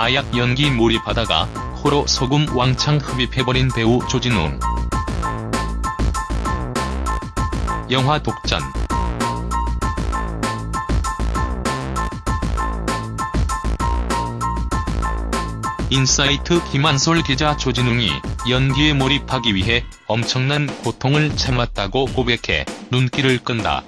마약 연기 몰입하다가 코로 소금 왕창 흡입해버린 배우 조진웅. 영화 독전 인사이트 김한솔 기자 조진웅이 연기에 몰입하기 위해 엄청난 고통을 참았다고 고백해 눈길을 끈다.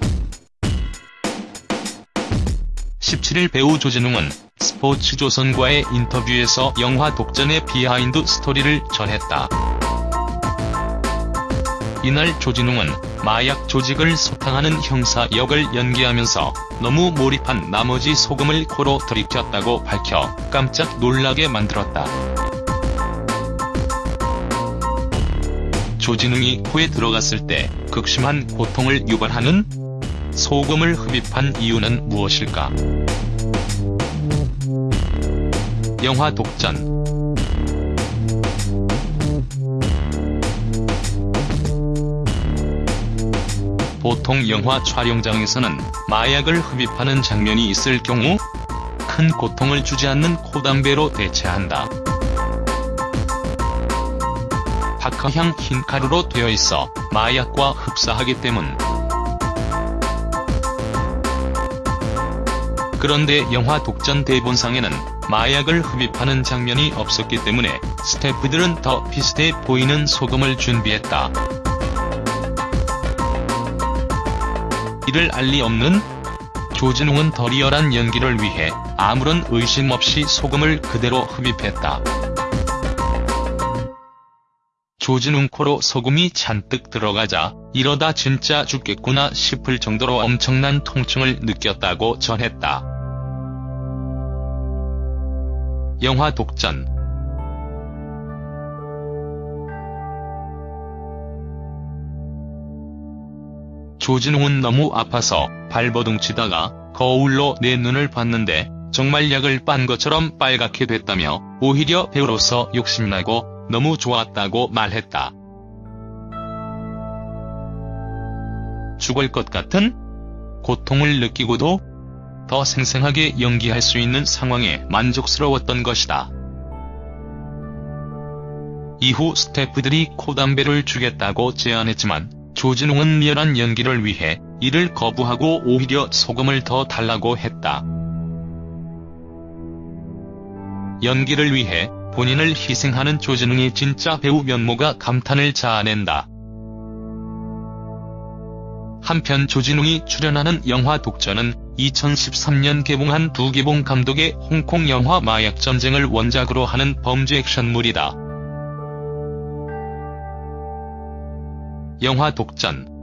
17일 배우 조진웅은 스포츠조선과의 인터뷰에서 영화 독전의 비하인드 스토리를 전했다. 이날 조진웅은 마약 조직을 소탕하는 형사 역을 연기하면서 너무 몰입한 나머지 소금을 코로 들이켰다고 밝혀 깜짝 놀라게 만들었다. 조진웅이 코에 들어갔을 때 극심한 고통을 유발하는 소금을 흡입한 이유는 무엇일까? 영화 독전 보통 영화 촬영장에서는 마약을 흡입하는 장면이 있을 경우 큰 고통을 주지 않는 코담배로 대체한다. 박하향 흰 가루로 되어 있어 마약과 흡사하기 때문. 그런데 영화 독전 대본상에는 마약을 흡입하는 장면이 없었기 때문에 스태프들은 더 비슷해 보이는 소금을 준비했다. 이를 알리 없는 조진웅은 더 리얼한 연기를 위해 아무런 의심 없이 소금을 그대로 흡입했다. 조진웅 코로 소금이 잔뜩 들어가자 이러다 진짜 죽겠구나 싶을 정도로 엄청난 통증을 느꼈다고 전했다. 영화 독전 조진웅은 너무 아파서 발버둥 치다가 거울로 내 눈을 봤는데 정말 약을 빤 것처럼 빨갛게 됐다며 오히려 배우로서 욕심나고 너무 좋았다고 말했다. 죽을 것 같은 고통을 느끼고도 더 생생하게 연기할 수 있는 상황에 만족스러웠던 것이다. 이후 스태프들이 코담배를 주겠다고 제안했지만 조진웅은 리얼한 연기를 위해 이를 거부하고 오히려 소금을 더 달라고 했다. 연기를 위해 본인을 희생하는 조진웅의 진짜 배우 면모가 감탄을 자아낸다. 한편 조진웅이 출연하는 영화 독전은 2013년 개봉한 두 개봉 감독의 홍콩 영화 마약전쟁을 원작으로 하는 범죄 액션물이다. 영화 독전